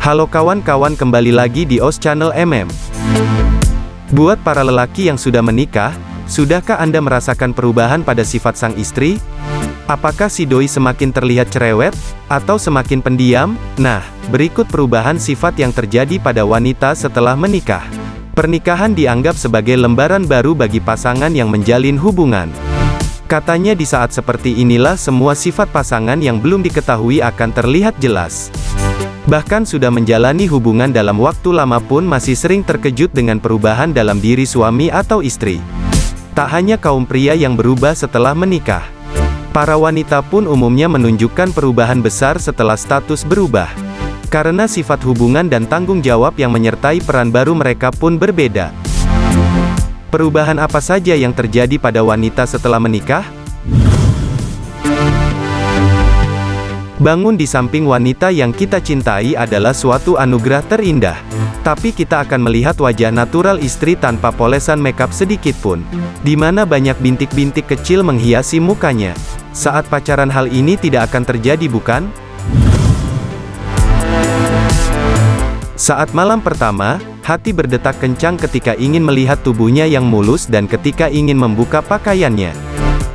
Halo kawan-kawan kembali lagi di OS Channel MM. Buat para lelaki yang sudah menikah, sudahkah Anda merasakan perubahan pada sifat sang istri? Apakah si doi semakin terlihat cerewet, atau semakin pendiam? Nah, berikut perubahan sifat yang terjadi pada wanita setelah menikah. Pernikahan dianggap sebagai lembaran baru bagi pasangan yang menjalin hubungan. Katanya di saat seperti inilah semua sifat pasangan yang belum diketahui akan terlihat jelas. Bahkan sudah menjalani hubungan dalam waktu lama pun masih sering terkejut dengan perubahan dalam diri suami atau istri. Tak hanya kaum pria yang berubah setelah menikah. Para wanita pun umumnya menunjukkan perubahan besar setelah status berubah. Karena sifat hubungan dan tanggung jawab yang menyertai peran baru mereka pun berbeda. Perubahan apa saja yang terjadi pada wanita setelah menikah? Bangun di samping wanita yang kita cintai adalah suatu anugerah terindah. Tapi kita akan melihat wajah natural istri tanpa polesan makeup sedikit pun. Di mana banyak bintik-bintik kecil menghiasi mukanya. Saat pacaran hal ini tidak akan terjadi bukan? Saat malam pertama, hati berdetak kencang ketika ingin melihat tubuhnya yang mulus dan ketika ingin membuka pakaiannya.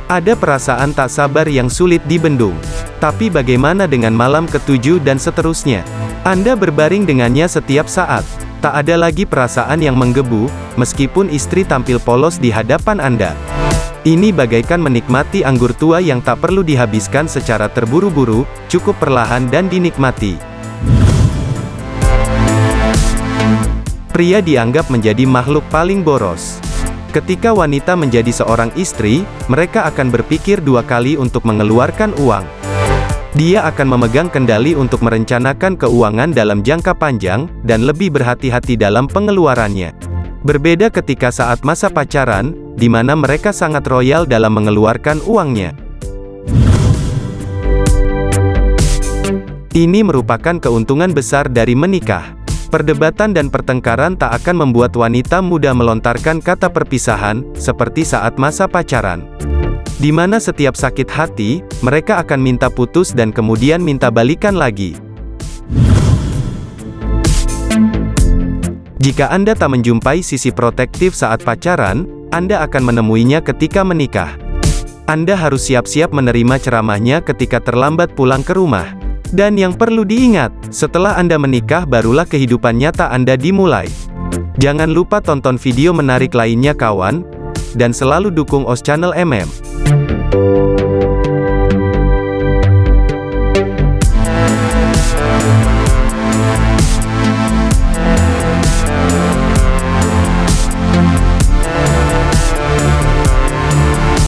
Ada perasaan tak sabar yang sulit dibendung. Tapi bagaimana dengan malam ketujuh dan seterusnya? Anda berbaring dengannya setiap saat. Tak ada lagi perasaan yang menggebu, meskipun istri tampil polos di hadapan Anda. Ini bagaikan menikmati anggur tua yang tak perlu dihabiskan secara terburu-buru, cukup perlahan dan dinikmati. Pria dianggap menjadi makhluk paling boros. Ketika wanita menjadi seorang istri, mereka akan berpikir dua kali untuk mengeluarkan uang. Dia akan memegang kendali untuk merencanakan keuangan dalam jangka panjang, dan lebih berhati-hati dalam pengeluarannya. Berbeda ketika saat masa pacaran, di mana mereka sangat royal dalam mengeluarkan uangnya. Ini merupakan keuntungan besar dari menikah. Perdebatan dan pertengkaran tak akan membuat wanita muda melontarkan kata perpisahan, seperti saat masa pacaran. Di mana setiap sakit hati, mereka akan minta putus dan kemudian minta balikan lagi. Jika Anda tak menjumpai sisi protektif saat pacaran, Anda akan menemuinya ketika menikah. Anda harus siap-siap menerima ceramahnya ketika terlambat pulang ke rumah. Dan yang perlu diingat, setelah Anda menikah barulah kehidupan nyata Anda dimulai. Jangan lupa tonton video menarik lainnya kawan, dan selalu dukung OS Channel MM.